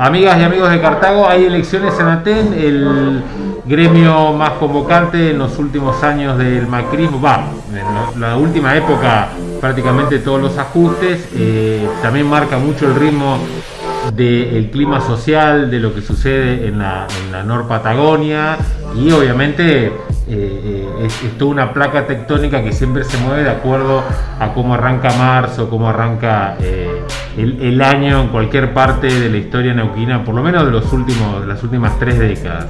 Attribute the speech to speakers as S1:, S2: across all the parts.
S1: Amigas y amigos de Cartago, hay elecciones en Aten, el gremio más convocante en los últimos años del macrismo, va, en la última época prácticamente todos los ajustes, eh, también marca mucho el ritmo del clima social, de lo que sucede en la, en Nor Patagonia y obviamente eh, eh, es, toda una placa tectónica que siempre se mueve de acuerdo a cómo arranca marzo, cómo arranca el, año en cualquier parte de la historia neuquina, por lo menos de, los últimos, las últimas tres décadas.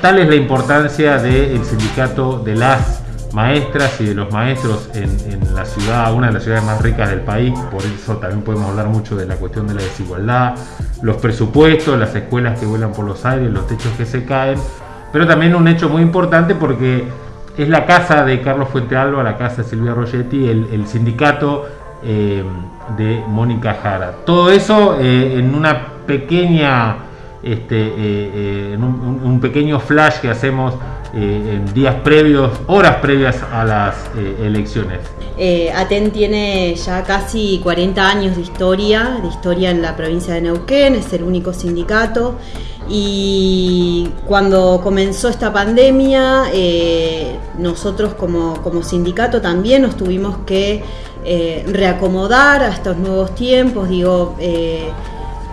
S1: Tal es la importancia del sindicato de las maestras y de los maestros en, la ciudad, una de las ciudades más ricas del país, por eso también podemos hablar mucho de la cuestión de la desigualdad, los presupuestos, las escuelas que vuelan por los aires, los techos que se caen, pero también un hecho muy importante porque es la casa de Carlos Fuentealba, la casa de Silvia Rogetti, el sindicato eh, de Mónica Jara. Todo eso eh, en una pequeña, este, eh, un, pequeño flash que hacemos en días previos, horas previas a las elecciones.
S2: Aten tiene ya casi 40 años de historia, de historia en la provincia de Neuquén, es el único sindicato y cuando comenzó esta pandemia, nosotros como, como, sindicato también nos tuvimos que eh, reacomodar a estos nuevos tiempos, digo, eh,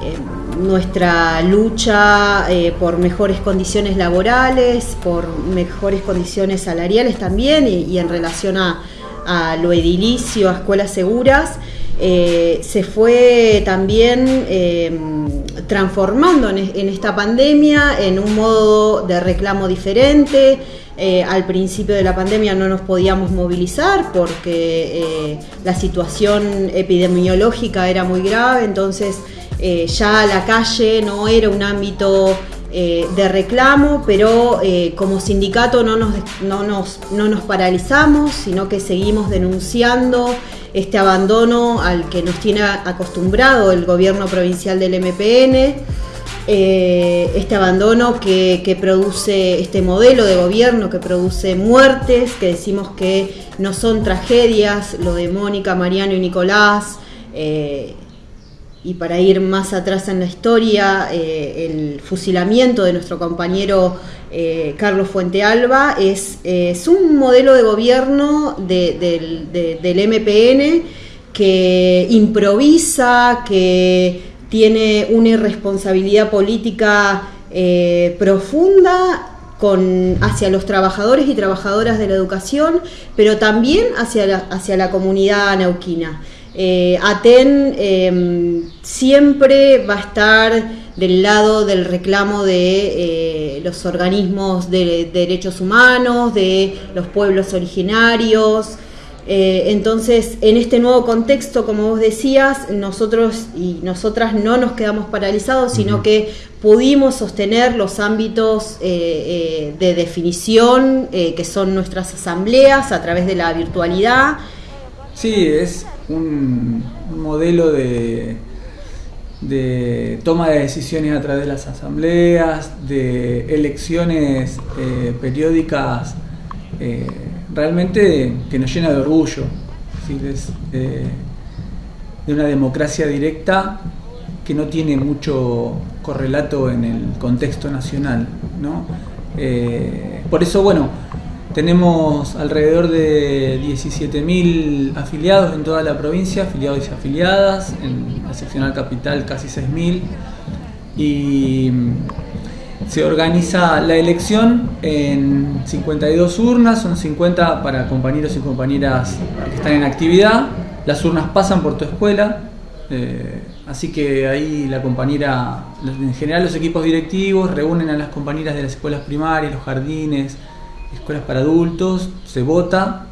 S2: eh, nuestra lucha por mejores condiciones laborales, por mejores condiciones salariales también y, en relación a, lo edilicio, a escuelas seguras. se fue también transformando en, esta pandemia en un modo de reclamo diferente, eh, al principio de la pandemia no nos podíamos movilizar porque eh, la situación epidemiológica era muy grave, entonces eh, ya la calle no era un ámbito de reclamo, pero como sindicato no nos, no, nos, no nos paralizamos, sino que seguimos denunciando este abandono al que nos tiene acostumbrado el gobierno provincial del MPN. Eh, este abandono que, produce este modelo de gobierno que produce muertes, que decimos que no son tragedias, lo de Mónica, Mariano y Nicolás, eh, y para ir más atrás en la historia, eh, el fusilamiento de nuestro compañero Carlos Fuentealba es, es, un modelo de gobierno del MPN que improvisa, que tiene una irresponsabilidad política eh, profunda con, hacia los trabajadores y trabajadoras de la educación, pero también hacia la, hacia la comunidad neuquina. Eh, ATEN em, siempre va a estar del lado del reclamo de eh, los organismos de derechos humanos, de los pueblos originarios, eh, entonces, en este nuevo contexto, como vos decías, nosotros y nosotras no nos quedamos paralizados, sino que pudimos sostener los ámbitos eh, eh, de definición que son nuestras asambleas a través de la virtualidad.
S3: Sí, es un, modelo de, de toma de decisiones a través de las asambleas, de elecciones periódicas realmente que nos llena de orgullo, de una democracia directa que no tiene mucho correlato en el contexto nacional. Eh, por eso, bueno, tenemos alrededor de 17.000 afiliados en toda la provincia, afiliados y afiliadas, en la seccional capital casi 6.000. Y se organiza la elección en 52 urnas, son 50 para compañeros y compañeras que están en actividad. Las urnas pasan por tu escuela, eh, así que ahí la compañera, en general los equipos directivos reúnen a las compañeras de las escuelas primarias, los jardines, escuelas para adultos, se vota,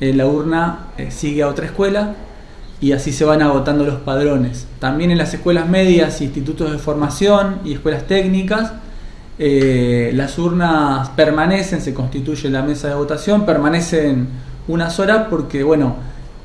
S3: eh, la urna eh, sigue a otra escuela y así se van agotando los padrones. También en las escuelas medias, institutos de formación y escuelas técnicas eh, las urnas permanecen, se constituye la mesa de votación, permanecen unas horas porque, bueno,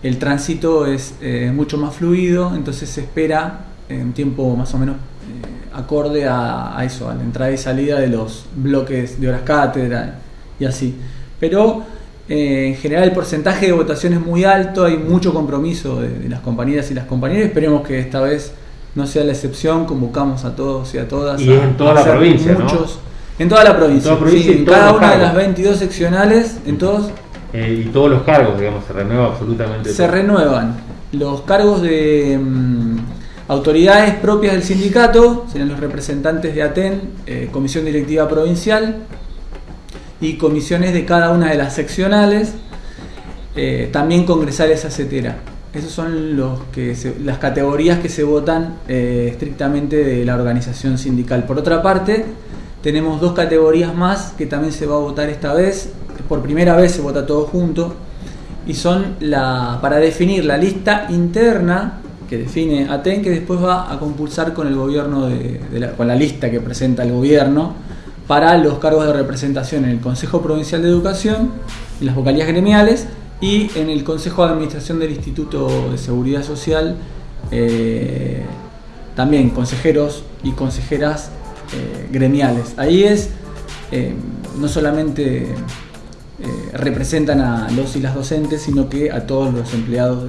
S3: el tránsito es eh, mucho más fluido, entonces se espera en un tiempo más o menos eh, acorde a, eso, a la entrada y salida de los bloques de horas cátedra y así. Pero en general el porcentaje de votación es muy alto, hay mucho compromiso de, de las compañeras y las compañeras, esperemos que esta vez no sea la excepción, convocamos a todos y a todas.
S1: Y en toda la provincia,
S3: muchos, En toda la provincia, en cada una de las 22 seccionales, en todos.
S1: Eh, y todos los cargos, digamos, se renueva absolutamente.
S3: Se renuevan los cargos de mm, autoridades propias del sindicato, serán los representantes de ATEN, eh, Comisión Directiva Provincial, y comisiones de cada una de las seccionales, eh, también congresales etcétera. Esas son los que las categorías que se votan eh, estrictamente de la organización sindical. Por otra parte, tenemos dos categorías más que también se va a votar esta vez. Por primera vez se vota todo junto. Y son la, para definir la lista interna que define ATEN, que después va a compulsar con el gobierno de, con la lista que presenta el gobierno para los cargos de representación en el Consejo Provincial de Educación, en las vocalías gremiales y en el Consejo de Administración del Instituto de Seguridad Social, eh, también consejeros y consejeras eh, gremiales. Ahí es, eh, no solamente representan a los y las docentes, sino que a todos los empleados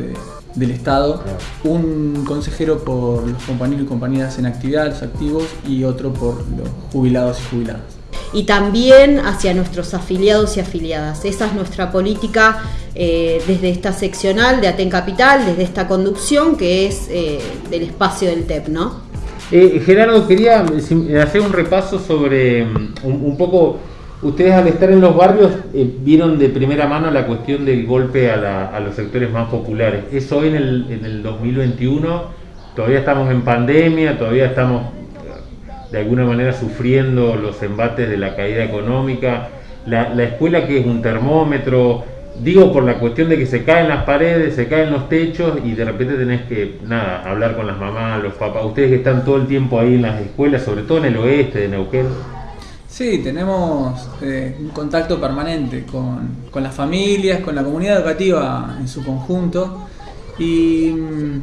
S3: del Estado, un consejero por los compañeros y compañeras en actividad, los activos, y otro por los jubilados y jubiladas
S2: y también hacia nuestros afiliados y afiliadas. Esa es nuestra política eh, desde esta seccional de Aten Capital, desde esta conducción que es eh, del espacio del TEP, ¿no?
S1: Eh, Gerardo, quería hacer un repaso sobre mm, un, poco, ustedes al estar en los barrios vieron de primera mano la cuestión del golpe a, los sectores más populares. Eso hoy en el, en el 2021, todavía estamos en pandemia, todavía estamos de alguna manera sufriendo los embates de la caída económica, la, escuela que es un termómetro, digo por la cuestión de que se caen las paredes, se caen los techos y de repente tenés que, nada, hablar con las mamás, los papás, ustedes que están todo el tiempo ahí en las escuelas, sobre todo en el oeste de Neuquén.
S3: Sí, tenemos eh, un contacto permanente con, con, las familias, con la comunidad educativa en su conjunto y mm,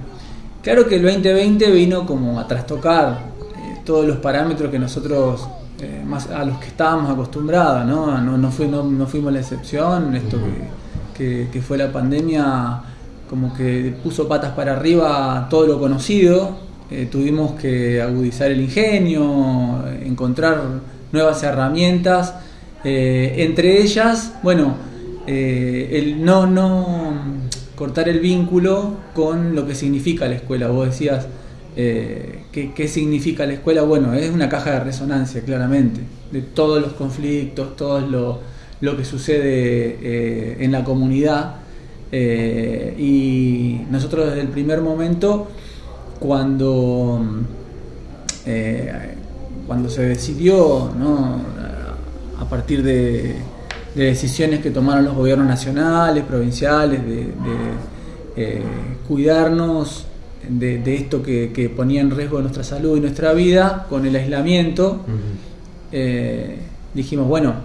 S3: claro que el 2020 vino como a trastocar todos los parámetros que nosotros eh, más a los que estábamos acostumbrados, ¿no? No, no, fuimos la excepción, esto que, fue la pandemia como que puso patas para arriba todo lo conocido, eh, tuvimos que agudizar el ingenio, encontrar nuevas herramientas, eh, entre ellas, bueno, el no, no cortar el vínculo con lo que significa la escuela, vos decías, eh, ¿qué, significa la escuela? Bueno, es una caja de resonancia, claramente, de todos los conflictos, todo lo, que sucede eh, en la comunidad. Eh, y nosotros desde el primer momento, cuando, cuando se decidió, a partir de, decisiones que tomaron los gobiernos nacionales, provinciales, de cuidarnos de, esto que, ponía en riesgo nuestra salud y nuestra vida con el aislamiento, eh, dijimos, bueno,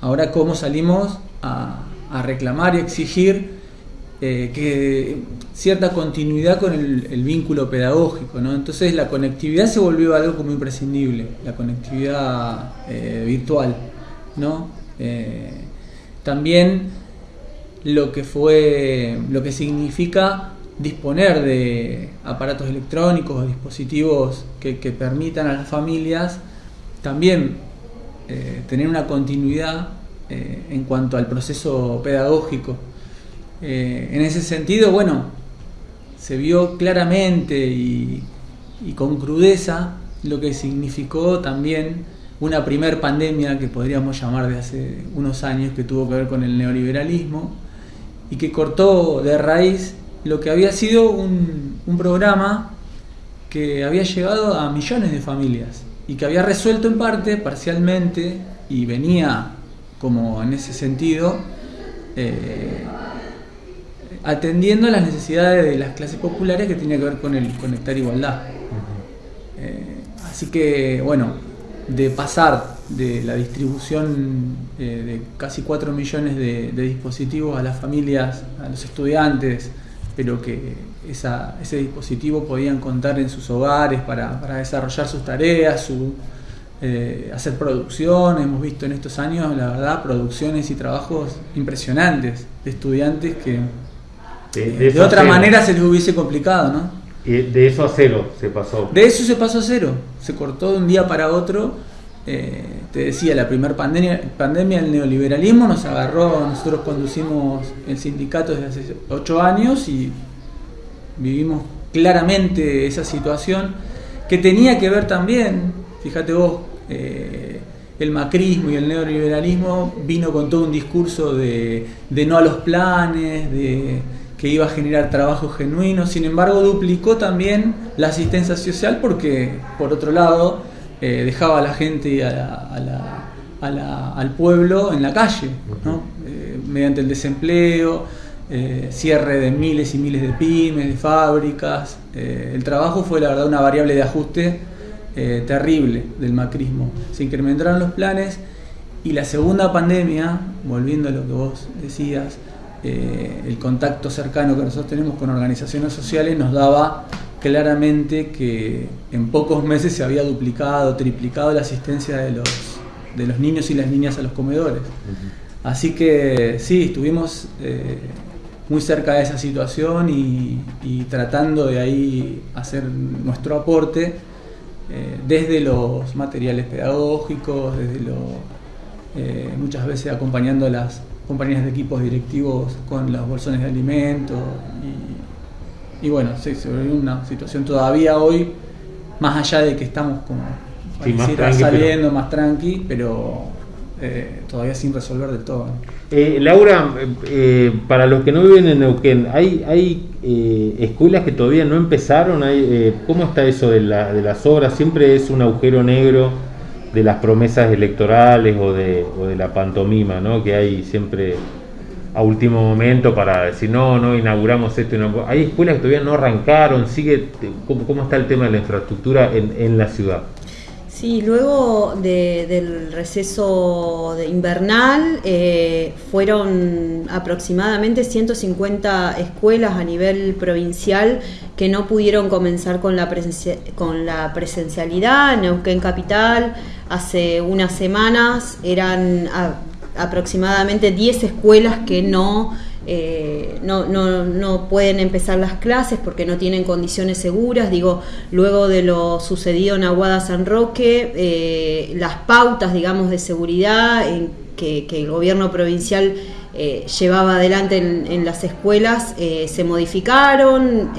S3: ahora cómo salimos a, reclamar y exigir eh, que cierta continuidad con el, vínculo pedagógico, ¿no? Entonces la conectividad se volvió algo como imprescindible, la conectividad eh, virtual, ¿no? también lo que fue, lo que significa disponer de aparatos electrónicos o dispositivos que, permitan a las familias también eh, tener una continuidad eh, en cuanto al proceso pedagógico. Eh, en ese sentido, bueno, se vio claramente y, y, con crudeza lo que significó también una primer pandemia que podríamos llamar de hace unos años que tuvo que ver con el neoliberalismo y que cortó de raíz lo que había sido un, programa que había llegado a millones de familias y que había resuelto en parte, parcialmente, y venía como en ese sentido, eh, atendiendo a las necesidades de las clases populares que tenía que ver con el conectar igualdad. Eh, así que, bueno, de pasar de la distribución eh, de casi 4 millones de dispositivos a las familias, a los estudiantes, pero que ese dispositivo podían contar en sus hogares para, desarrollar sus tareas, su, eh, hacer producción. Hemos visto en estos años, la verdad, producciones y trabajos impresionantes de estudiantes que de, otra manera se les hubiese complicado, ¿no?
S1: de eso a cero se pasó.
S3: De eso se pasó a cero. Se cortó de un día para otro. Eh, te decía, la primera pandemia, pandemia del neoliberalismo nos agarró, nosotros conducimos el sindicato desde hace ocho años y vivimos claramente esa situación que tenía que ver también, fíjate vos, eh, el macrismo y el neoliberalismo vino con todo un discurso de, de no a los planes, de que iba a generar trabajo genuino, sin embargo duplicó también la asistencia social porque, por otro lado, eh, dejaba a la gente al pueblo en la calle, eh, mediante el desempleo, eh, cierre de miles y miles de pymes, de fábricas. el trabajo fue la verdad una variable de ajuste terrible del macrismo. Se incrementaron los planes y la segunda pandemia, volviendo a lo que vos decías, el contacto cercano que nosotros tenemos con organizaciones sociales nos daba claramente que en pocos meses se había duplicado, triplicado la asistencia de los, de los niños y las niñas a los comedores. Así que sí, estuvimos eh, muy cerca de esa situación y, tratando de ahí hacer nuestro aporte eh, desde los materiales pedagógicos, desde lo, muchas veces acompañando a las compañías de equipos directivos con los bolsones de alimentos y, bueno, sí, se ve una situación todavía hoy, más allá de que estamos como saliendo más tranqui, pero eh, todavía sin resolver del todo.
S1: Eh, Laura, eh, para los que no viven en Neuquén, ¿hay, hay escuelas que todavía no empezaron? ¿Hay, ¿Cómo está eso de, la, de las obras? ¿Siempre es un agujero negro? de las promesas electorales o de, o de la pantomima, ¿no? Que hay siempre a último momento para decir, no, no, inauguramos esto. No. Hay escuelas que todavía no arrancaron, sigue, ¿cómo, cómo está el tema de la infraestructura en, en la ciudad?
S2: Sí, luego del receso invernal eh, fueron aproximadamente 150 escuelas a nivel provincial que no pudieron comenzar con la, con la presencialidad. En Neuquén Capital hace unas semanas eran aproximadamente 10 escuelas que no eh, no, no, no, pueden empezar las clases porque no tienen condiciones seguras. Digo, luego de lo sucedido en Aguada San Roque, eh, las pautas, digamos, de seguridad en que, el gobierno provincial eh, llevaba adelante en, las escuelas se modificaron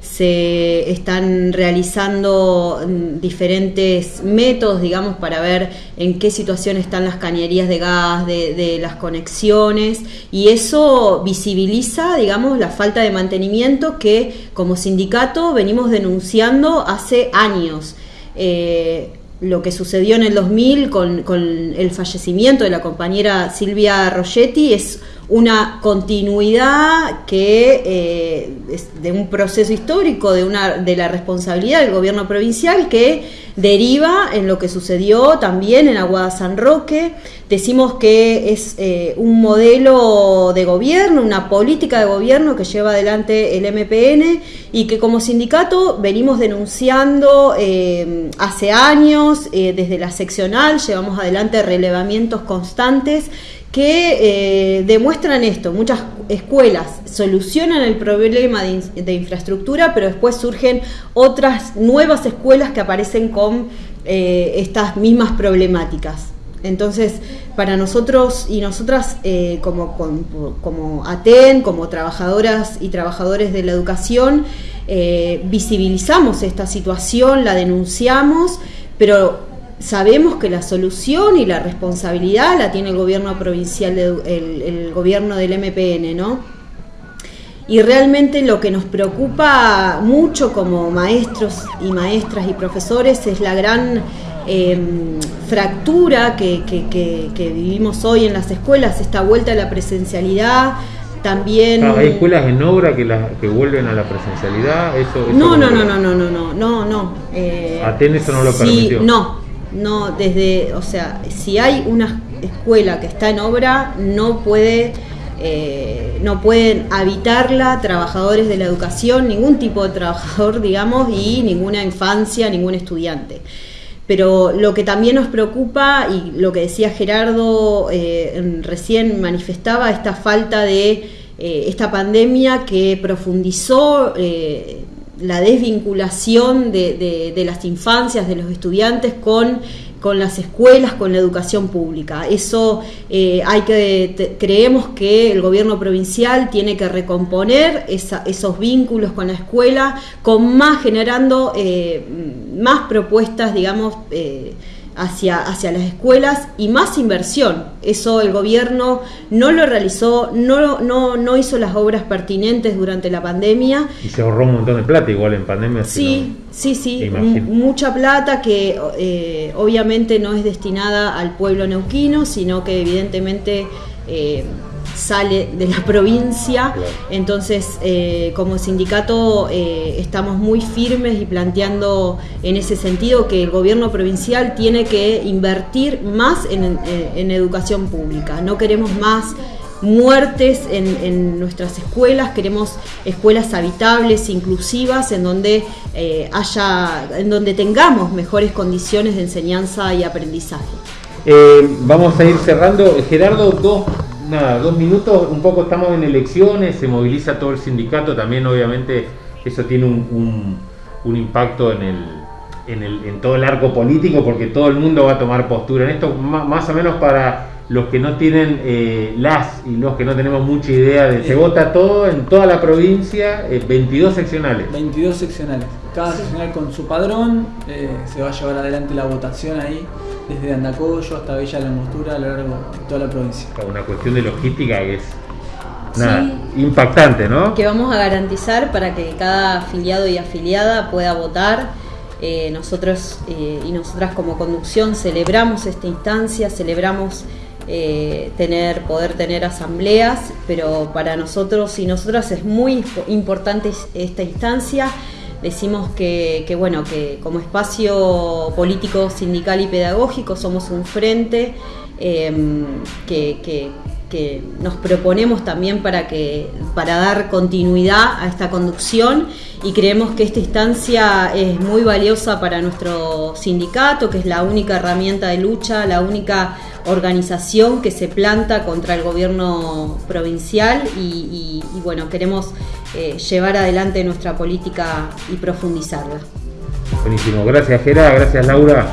S2: se están realizando mm, diferentes métodos, digamos, para ver en qué situación están las cañerías de gas, de, las conexiones, y eso visibiliza, digamos, la falta de mantenimiento que como sindicato venimos denunciando hace años. Eh, lo que sucedió en el 2000 con, con, el fallecimiento de la compañera Silvia Rogetti es una continuidad que eh, de un proceso histórico de una de la responsabilidad del gobierno provincial que deriva en lo que sucedió también en Aguada San Roque. Decimos que es eh, un modelo de gobierno, una política de gobierno que lleva adelante el MPN y que como sindicato venimos denunciando eh, hace años, desde la seccional llevamos adelante relevamientos constantes que eh, demuestran esto. Muchas escuelas solucionan el problema de, infraestructura, pero después surgen otras nuevas escuelas que aparecen con eh, estas mismas problemáticas. Entonces, para nosotros y nosotras eh, como, como, ATEN, como trabajadoras y trabajadores de la educación, visibilizamos esta situación, la denunciamos, pero sabemos que la solución y la responsabilidad la tiene el gobierno provincial, el, gobierno del MPN, ¿no? Y realmente lo que nos preocupa mucho como maestros y maestras y profesores es la gran em, fractura que, vivimos hoy en las escuelas, esta vuelta a la presencialidad, también
S1: hay escuelas en obra que la, que vuelven a la presencialidad eso,
S2: no, no, no, no no no no no no eh,
S1: eso no lo permitió.
S2: no no desde, o sea, si hay una escuela que está en obra, no puede eh, no pueden habitarla trabajadores de la educación, ningún tipo de trabajador, digamos, y ninguna infancia, ningún estudiante. Pero lo que también nos preocupa, y lo que decía Gerardo eh, recién manifestaba, esta falta de eh, esta pandemia que profundizó la desvinculación de, de, las infancias, de los estudiantes con con las escuelas, con la educación pública. Eso eh, hay que creemos que el gobierno provincial tiene que recomponer esos vínculos con la escuela, con más generando eh, más propuestas, digamos. Eh, hacia, hacia las escuelas y más inversión. Eso el gobierno no lo realizó, no, no, no hizo las obras pertinentes durante la pandemia.
S1: Y se ahorró un montón de plata igual en pandemia.
S2: Sí, sí, sí, mucha plata que eh, obviamente no es destinada al pueblo neuquino, sino que evidentemente... Eh, sale de la provincia. Entonces, eh, como sindicato eh, estamos muy firmes y planteando en ese sentido que el gobierno provincial tiene que invertir más en, educación pública. No queremos más muertes en, nuestras escuelas, queremos escuelas habitables, inclusivas, en donde eh, haya, en donde tengamos mejores condiciones de enseñanza y aprendizaje.
S1: vamos a ir cerrando. Gerardo, dos nada, dos minutos, un poco estamos en elecciones, se moviliza todo el sindicato, también obviamente eso tiene un, impacto en, el, en, el, en todo el arco político porque todo el mundo va a tomar postura en esto, más o menos para los que no tienen eh, las y los que no tenemos mucha idea de se vota todo en toda la provincia, 22 eh, seccionales.
S3: 22 seccionales. Cada seccional con su padrón, eh, se va a llevar adelante la votación ahí, desde Andacoyo hasta Villa Langostura a lo largo de toda la provincia.
S1: Una cuestión de logística que es impactante, ¿no?
S2: Que vamos a garantizar para que cada afiliado y afiliada pueda votar. nosotros y nosotras como conducción celebramos esta instancia, celebramos eh, tener, poder tener asambleas, pero para nosotros y nosotras es muy importante esta instancia. Decimos que, bueno, que como espacio político, sindical y pedagógico somos un frente em, que, nos proponemos también para, que, para dar continuidad a esta conducción y creemos que esta instancia es muy valiosa para nuestro sindicato, que es la única herramienta de lucha, la única organización que se planta contra el gobierno provincial y, bueno, queremos eh, llevar adelante nuestra política y profundizarla.
S1: Buenísimo, gracias Gera, gracias Laura.